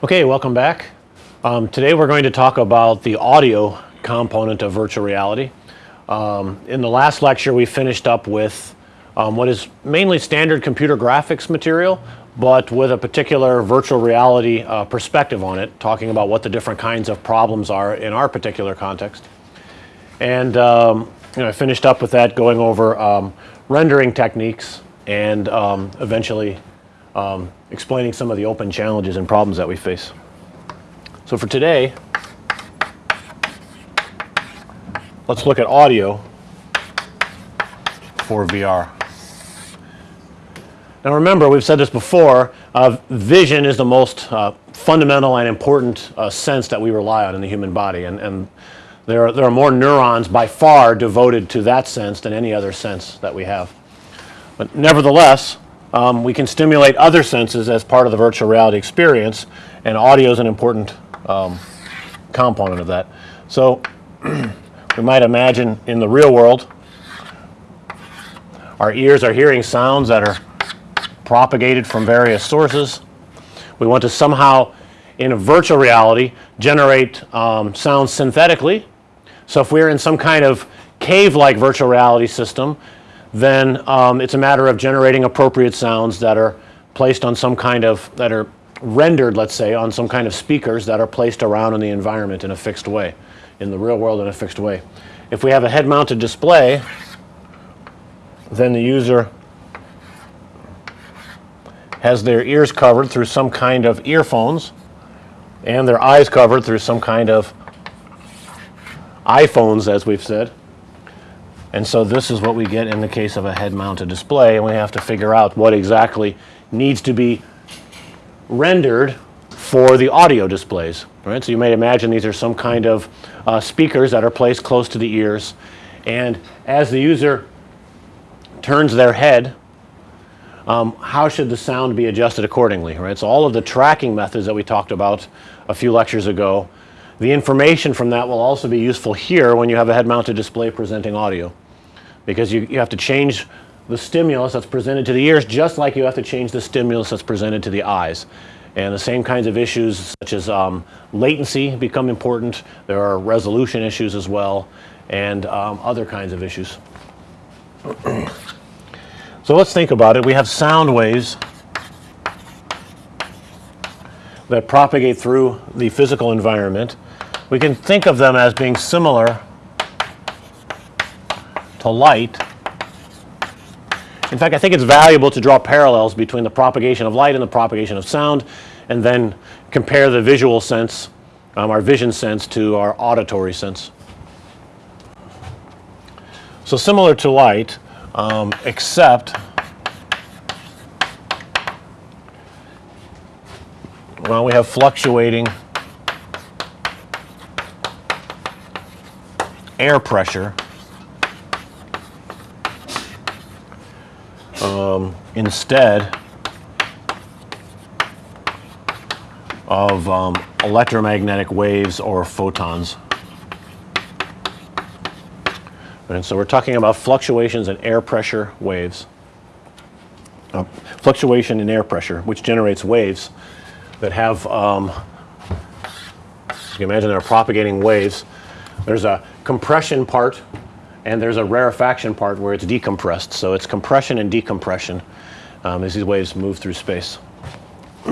Okay, welcome back. Um, today we're going to talk about the audio component of virtual reality. Um, in the last lecture we finished up with um, what is mainly standard computer graphics material, but with a particular virtual reality uh, perspective on it, talking about what the different kinds of problems are in our particular context. And um, you know, I finished up with that going over um, rendering techniques and um, eventually um, explaining some of the open challenges and problems that we face. So for today, let's look at audio for VR. Now remember, we've said this before, uh, vision is the most uh, fundamental and important uh, sense that we rely on in the human body and, and there, are, there are more neurons by far devoted to that sense than any other sense that we have. But nevertheless, um, we can stimulate other senses as part of the virtual reality experience and audio is an important um, component of that. So we might imagine in the real world our ears are hearing sounds that are propagated from various sources. We want to somehow in a virtual reality generate um, sounds synthetically so if we're in some kind of cave-like virtual reality system, then um, it's a matter of generating appropriate sounds that are placed on some kind of that are rendered let's say on some kind of speakers that are placed around in the environment in a fixed way in the real world in a fixed way. If we have a head mounted display then the user has their ears covered through some kind of earphones and their eyes covered through some kind of iPhones as we've said. And so this is what we get in the case of a head mounted display and we have to figure out what exactly needs to be rendered for the audio displays, right. So you may imagine these are some kind of uh, speakers that are placed close to the ears and as the user turns their head um, how should the sound be adjusted accordingly, right. So all of the tracking methods that we talked about a few lectures ago the information from that will also be useful here when you have a head mounted display presenting audio because you, you have to change the stimulus that's presented to the ears just like you have to change the stimulus that's presented to the eyes. And the same kinds of issues such as um, latency become important. There are resolution issues as well and um, other kinds of issues. so let's think about it. We have sound waves that propagate through the physical environment we can think of them as being similar to light. In fact, I think it's valuable to draw parallels between the propagation of light and the propagation of sound and then compare the visual sense, um, our vision sense to our auditory sense. So similar to light um, except well we have fluctuating air pressure um, instead of um, electromagnetic waves or photons. And so we're talking about fluctuations in air pressure waves. Uh, fluctuation in air pressure which generates waves that have um, you can imagine they're propagating waves. There's a compression part and there's a rarefaction part where it's decompressed. So it's compression and decompression um, as these waves move through space.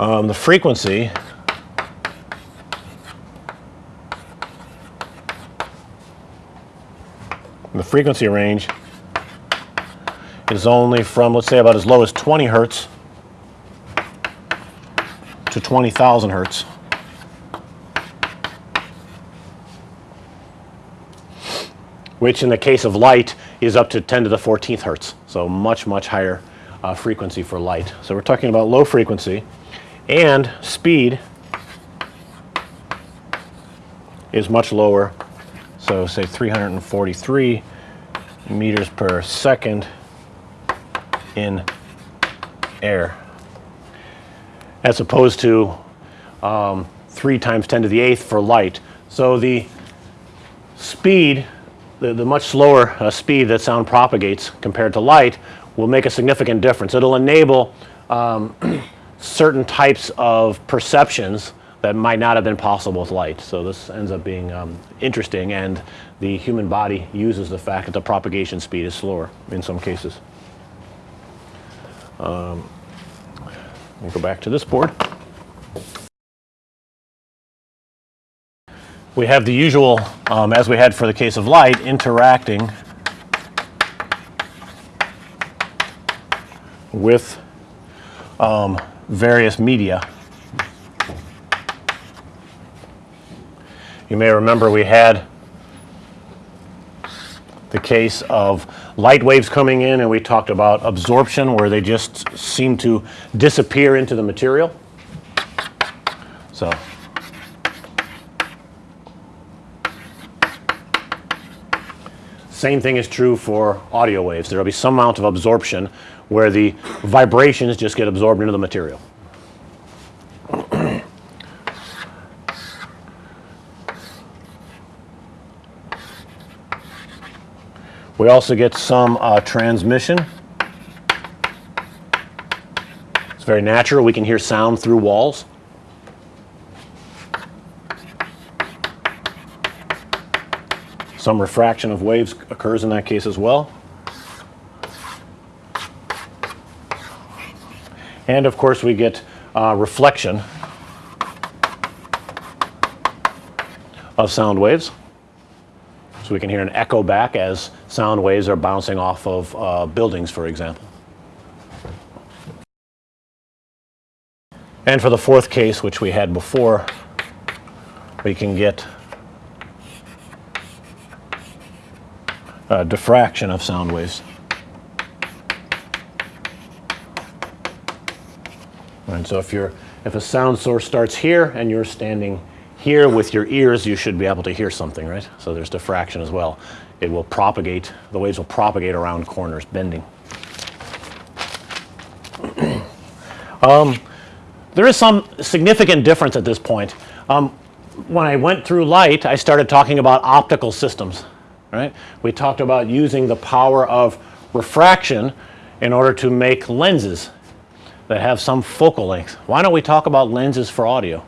um, the frequency the frequency range is only from let's say about as low as 20 hertz to 20,000 hertz. Which in the case of light is up to 10 to the 14th hertz. So much, much higher uh, frequency for light. So we're talking about low frequency and speed is much lower. So say 343 meters per second in air as opposed to um, 3 times 10 to the 8th for light. So the speed the, the much slower uh, speed that sound propagates compared to light will make a significant difference. It'll enable um, certain types of perceptions that might not have been possible with light. So this ends up being um, interesting and the human body uses the fact that the propagation speed is slower in some cases. Um, me go back to this board. We have the usual, um, as we had for the case of light, interacting with um, various media. You may remember we had the case of light waves coming in and we talked about absorption where they just seem to disappear into the material. So same thing is true for audio waves. There will be some amount of absorption where the vibrations just get absorbed into the material. We also get some uh, transmission. It's very natural. We can hear sound through walls. Some refraction of waves occurs in that case as well. And of course we get uh, reflection of sound waves. So we can hear an echo back as sound waves are bouncing off of uh, buildings for example. And for the fourth case which we had before we can get uh, diffraction of sound waves. And so if you're if a sound source starts here and you're standing here with your ears you should be able to hear something right. So there's diffraction as well. It will propagate the waves will propagate around corners bending. um, there is some significant difference at this point. Um, when I went through light I started talking about optical systems right. We talked about using the power of refraction in order to make lenses that have some focal length. Why don't we talk about lenses for audio?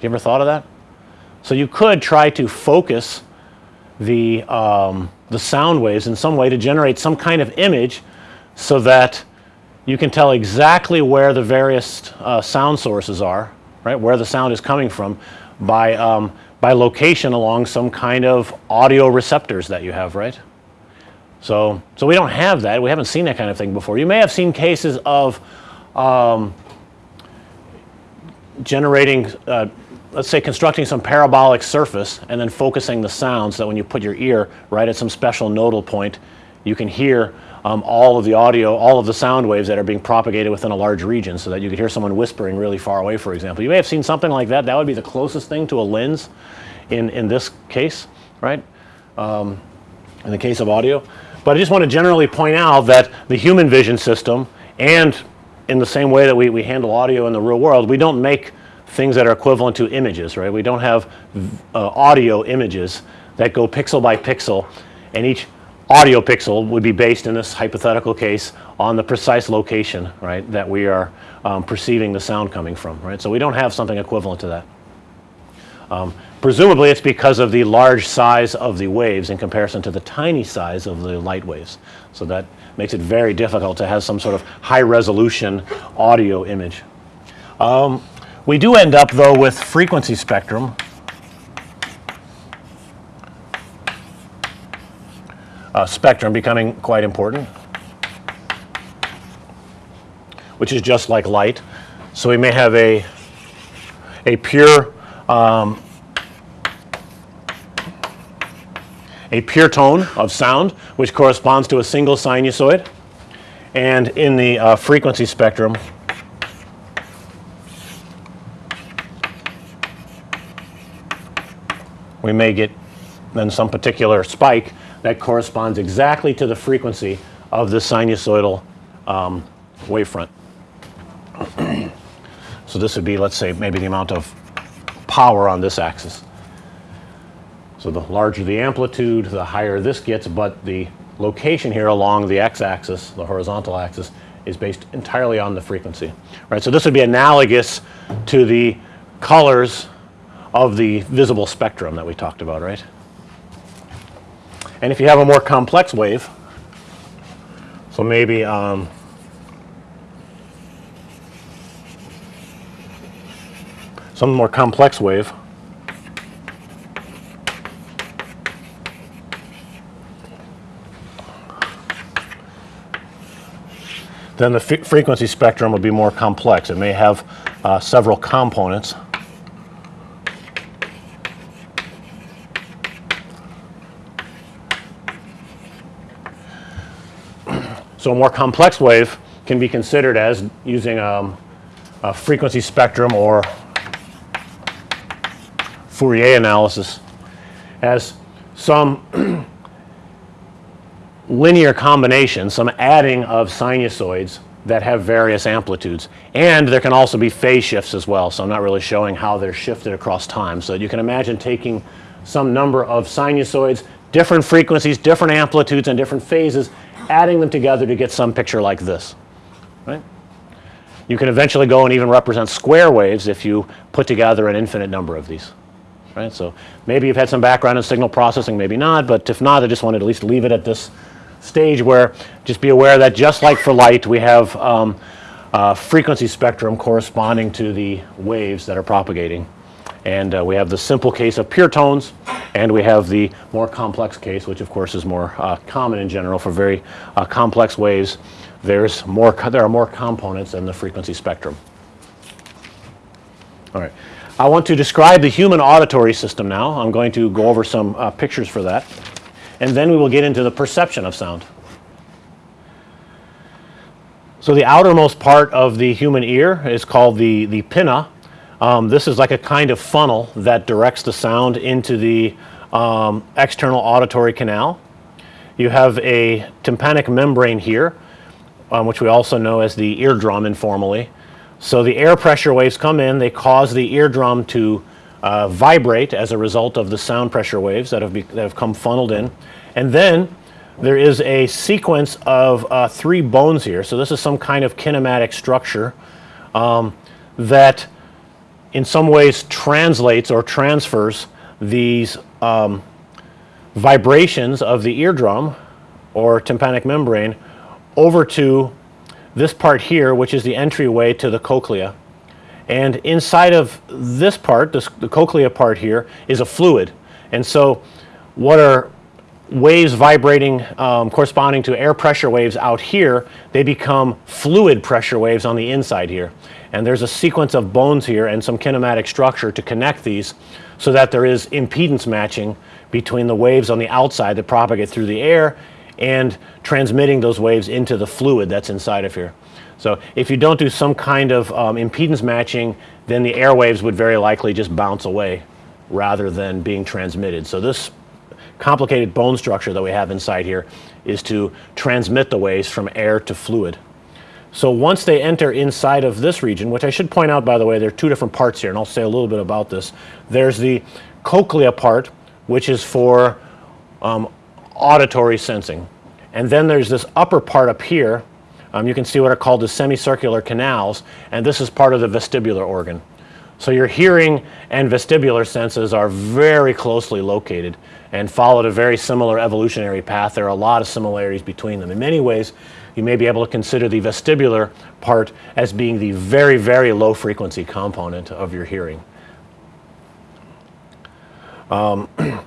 You ever thought of that? So you could try to focus the, um, the sound waves in some way to generate some kind of image so that you can tell exactly where the various uh, sound sources are, right, where the sound is coming from by, um, by location along some kind of audio receptors that you have, right. So, so we don't have that. We haven't seen that kind of thing before. You may have seen cases of um, generating uh, let's say constructing some parabolic surface and then focusing the sound so that when you put your ear right at some special nodal point you can hear um, all of the audio, all of the sound waves that are being propagated within a large region so that you could hear someone whispering really far away for example. You may have seen something like that. That would be the closest thing to a lens in, in this case, right, um, in the case of audio. But I just want to generally point out that the human vision system and in the same way that we, we handle audio in the real world, we don't make things that are equivalent to images, right. We don't have uh, audio images that go pixel by pixel and each audio pixel would be based in this hypothetical case on the precise location, right, that we are um, perceiving the sound coming from, right. So we don't have something equivalent to that. Um, presumably it's because of the large size of the waves in comparison to the tiny size of the light waves. So that makes it very difficult to have some sort of high resolution audio image. Um, we do end up though with frequency spectrum uh, spectrum becoming quite important which is just like light. So we may have a a pure um, a pure tone of sound which corresponds to a single sinusoid and in the uh, frequency spectrum we may get then some particular spike that corresponds exactly to the frequency of the sinusoidal um, wavefront. so this would be let's say maybe the amount of power on this axis. So the larger the amplitude the higher this gets but the location here along the x-axis the horizontal axis is based entirely on the frequency, right? So this would be analogous to the colors of the visible spectrum that we talked about, right? And if you have a more complex wave, so maybe um, some more complex wave, then the frequency spectrum would be more complex. It may have uh, several components. So a more complex wave can be considered as using um, a frequency spectrum or Fourier analysis as some linear combination, some adding of sinusoids that have various amplitudes. And there can also be phase shifts as well. So I'm not really showing how they're shifted across time. So you can imagine taking some number of sinusoids, different frequencies, different amplitudes, and different phases, adding them together to get some picture like this, right? You can eventually go and even represent square waves if you put together an infinite number of these, right? So maybe you've had some background in signal processing, maybe not, but if not, I just wanted to at least leave it at this stage where just be aware that just like for light, we have um, a frequency spectrum corresponding to the waves that are propagating. And uh, we have the simple case of pure tones, and we have the more complex case, which of course is more uh, common in general for very uh, complex waves. There's more, there are more components in the frequency spectrum. All right. I want to describe the human auditory system now. I'm going to go over some uh, pictures for that. And then we will get into the perception of sound. So the outermost part of the human ear is called the, the pinna. Um, this is like a kind of funnel that directs the sound into the um, external auditory canal. You have a tympanic membrane here, um, which we also know as the eardrum informally. So the air pressure waves come in, they cause the eardrum to uh, vibrate as a result of the sound pressure waves that have, that have come funneled in. And then there is a sequence of uh, three bones here. So this is some kind of kinematic structure um, that in some ways translates or transfers these um, vibrations of the eardrum or tympanic membrane over to this part here, which is the entryway to the cochlea. And inside of this part, this, the cochlea part here, is a fluid. And so what are waves vibrating um, corresponding to air pressure waves out here, they become fluid pressure waves on the inside here. And there's a sequence of bones here and some kinematic structure to connect these so that there is impedance matching between the waves on the outside that propagate through the air and transmitting those waves into the fluid that's inside of here. So if you don't do some kind of um, impedance matching, then the air waves would very likely just bounce away rather than being transmitted. So this complicated bone structure that we have inside here is to transmit the waves from air to fluid. So once they enter inside of this region, which I should point out by the way, there are two different parts here and I'll say a little bit about this. There's the cochlea part, which is for um, auditory sensing. And then there's this upper part up here. Um, you can see what are called the semicircular canals, and this is part of the vestibular organ. So your hearing and vestibular senses are very closely located and followed a very similar evolutionary path. There are a lot of similarities between them. In many ways, you may be able to consider the vestibular part as being the very, very low frequency component of your hearing. Um,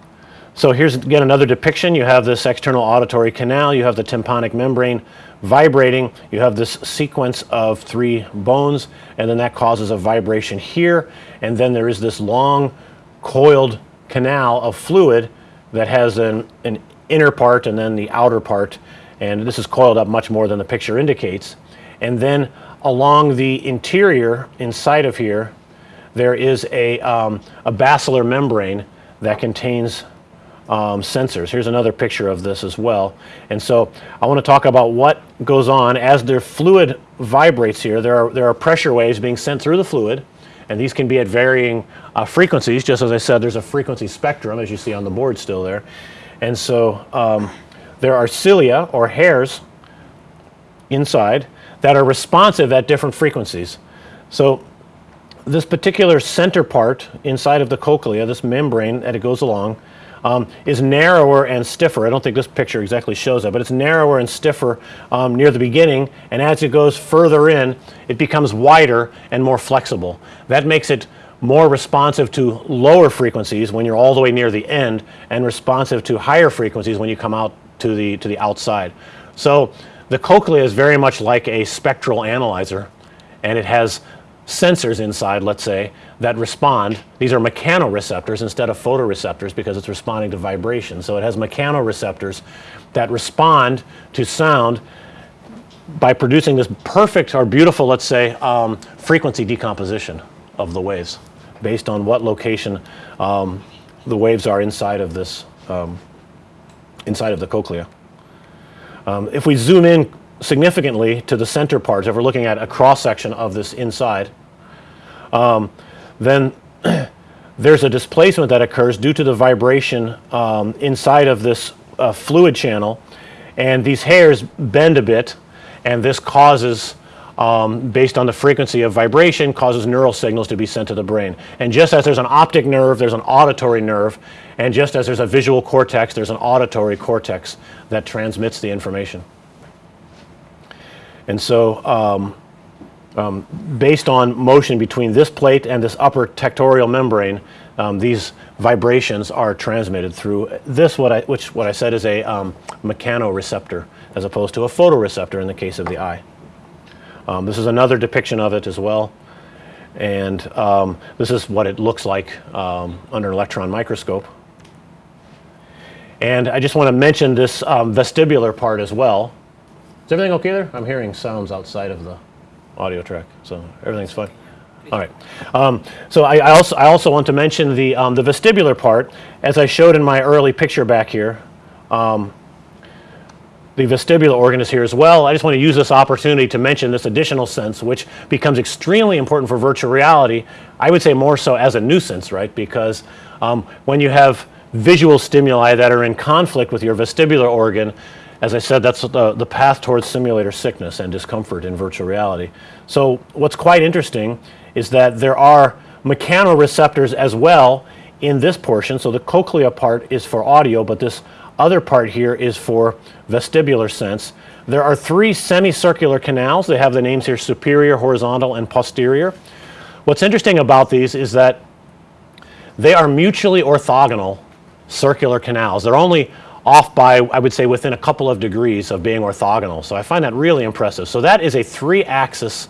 so here's again another depiction. You have this external auditory canal, you have the tympanic membrane vibrating, you have this sequence of three bones, and then that causes a vibration here, and then there is this long coiled canal of fluid that has an, an inner part and then the outer part, and this is coiled up much more than the picture indicates. And then along the interior inside of here, there is a, um, a basilar membrane that contains um, sensors. Here's another picture of this as well. And so I want to talk about what goes on as the fluid vibrates here. There are, there are pressure waves being sent through the fluid, and these can be at varying uh, frequencies. Just as I said, there's a frequency spectrum, as you see on the board still there. And so um, there are cilia or hairs inside that are responsive at different frequencies. So this particular center part inside of the cochlea, this membrane that it goes along, um, is narrower and stiffer. I don't think this picture exactly shows that, but it's narrower and stiffer um, near the beginning, and as it goes further in, it becomes wider and more flexible. That makes it more responsive to lower frequencies when you're all the way near the end, and responsive to higher frequencies when you come out to the to the outside. So the cochlea is very much like a spectral analyzer, and it has sensors inside, let's say, that respond. These are mechanoreceptors instead of photoreceptors because it's responding to vibration. So it has mechanoreceptors that respond to sound by producing this perfect or beautiful, let's say, um, frequency decomposition of the waves based on what location um, the waves are inside of this, um, inside of the cochlea. Um, if we zoom in significantly to the center part, if we're looking at a cross section of this inside, um, then there's a displacement that occurs due to the vibration um, inside of this uh, fluid channel and these hairs bend a bit and this causes um, based on the frequency of vibration causes neural signals to be sent to the brain. And just as there's an optic nerve, there's an auditory nerve, and just as there's a visual cortex, there's an auditory cortex that transmits the information. And so um, um, based on motion between this plate and this upper tectorial membrane, um, these vibrations are transmitted through this, what I, which what I said is a um, mechanoreceptor as opposed to a photoreceptor in the case of the eye. Um, this is another depiction of it as well. And um, this is what it looks like um, under an electron microscope. And I just want to mention this vestibular part as well. Everything okay there? I'm hearing sounds outside of the audio track, so everything's fine. All right. Um, so I, I, also I also want to mention the um, the vestibular part, as I showed in my early picture back here. Um, the vestibular organ is here as well. I just want to use this opportunity to mention this additional sense, which becomes extremely important for virtual reality. I would say more so as a nuisance, right? Because um, when you have visual stimuli that are in conflict with your vestibular organ, as I said, that's the, the path towards simulator sickness and discomfort in virtual reality. So what's quite interesting is that there are mechanoreceptors as well in this portion. So the cochlea part is for audio, but this other part here is for vestibular sense. There are three semicircular canals. They have the names here superior, horizontal, and posterior. What's interesting about these is that they are mutually orthogonal circular canals. They're only off by, I would say, within a couple of degrees of being orthogonal. So I find that really impressive. So that is a three-axis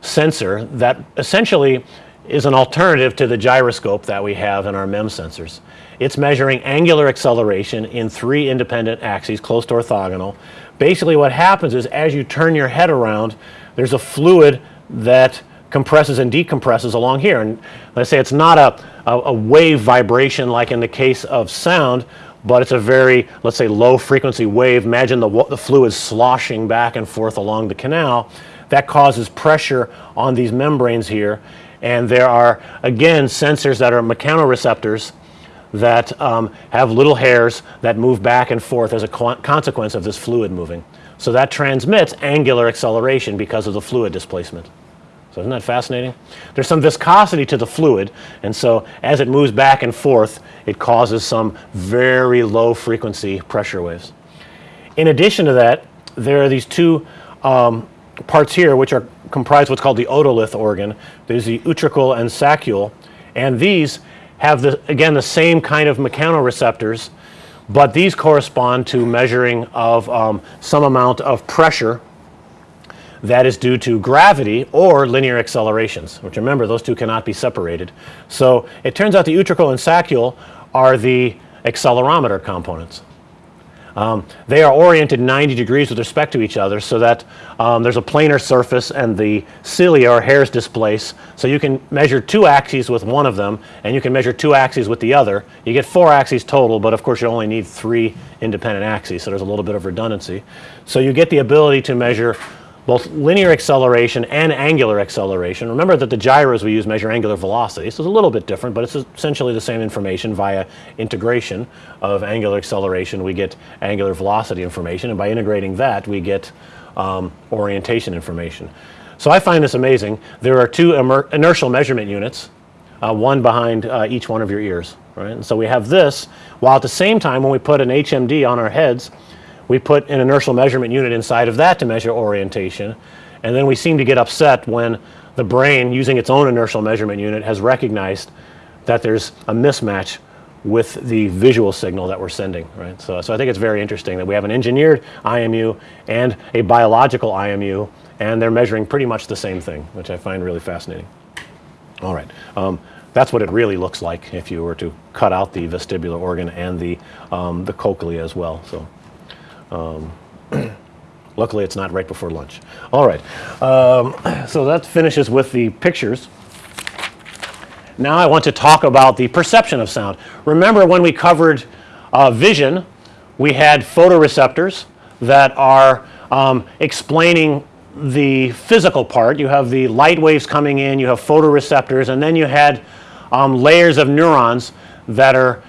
sensor that essentially is an alternative to the gyroscope that we have in our MEMS sensors. It's measuring angular acceleration in three independent axes, close to orthogonal. Basically what happens is as you turn your head around, there's a fluid that compresses and decompresses along here. And let's say it's not a, a, a wave vibration like in the case of sound, but it's a very, let's say, low frequency wave. Imagine the, the fluid sloshing back and forth along the canal. That causes pressure on these membranes here. And there are, again, sensors that are mechanoreceptors that um, have little hairs that move back and forth as a consequence of this fluid moving. So that transmits angular acceleration because of the fluid displacement. So isn't that fascinating? There's some viscosity to the fluid, and so as it moves back and forth, it causes some very low frequency pressure waves. In addition to that, there are these two um, parts here which are comprise what's called the otolith organ. There's the utricle and saccule, and these have the, again the same kind of mechanoreceptors, but these correspond to measuring of um, some amount of pressure that is due to gravity or linear accelerations, which remember those two cannot be separated. So it turns out the utricle and saccule are the accelerometer components. Um, they are oriented 90 degrees with respect to each other so that um, there's a planar surface and the cilia or hairs displace. So you can measure two axes with one of them and you can measure two axes with the other. You get four axes total, but of course you only need three independent axes, so there's a little bit of redundancy. So you get the ability to measure both linear acceleration and angular acceleration. Remember that the gyros we use measure angular velocity. So it's a little bit different, but it's essentially the same information via integration of angular acceleration. We get angular velocity information, and by integrating that, we get um, orientation information. So I find this amazing. There are two inertial measurement units, uh, one behind uh, each one of your ears, right? And so we have this, while at the same time when we put an HMD on our heads, we put an inertial measurement unit inside of that to measure orientation. And then we seem to get upset when the brain, using its own inertial measurement unit, has recognized that there's a mismatch with the visual signal that we're sending, right? So, so I think it's very interesting that we have an engineered IMU and a biological IMU, and they're measuring pretty much the same thing, which I find really fascinating. All right. Um, that's what it really looks like if you were to cut out the vestibular organ and the, um, the cochlea as well. So, um, luckily it's not right before lunch. All right. Um, so that finishes with the pictures. Now I want to talk about the perception of sound. Remember when we covered uh, vision, we had photoreceptors that are um, explaining the physical part. You have the light waves coming in, you have photoreceptors, and then you had um, layers of neurons that are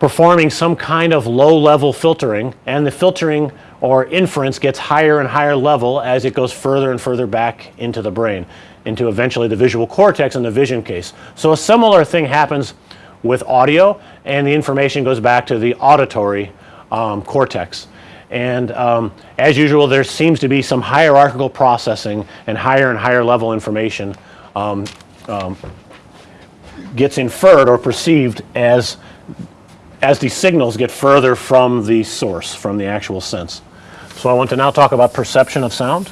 performing some kind of low level filtering, and the filtering or inference gets higher and higher level as it goes further and further back into the brain, into eventually the visual cortex in the vision case. So a similar thing happens with audio, and the information goes back to the auditory um, cortex. And um, as usual, there seems to be some hierarchical processing and higher and higher level information um, um, gets inferred or perceived as as the signals get further from the source, from the actual sense. So I want to now talk about perception of sound.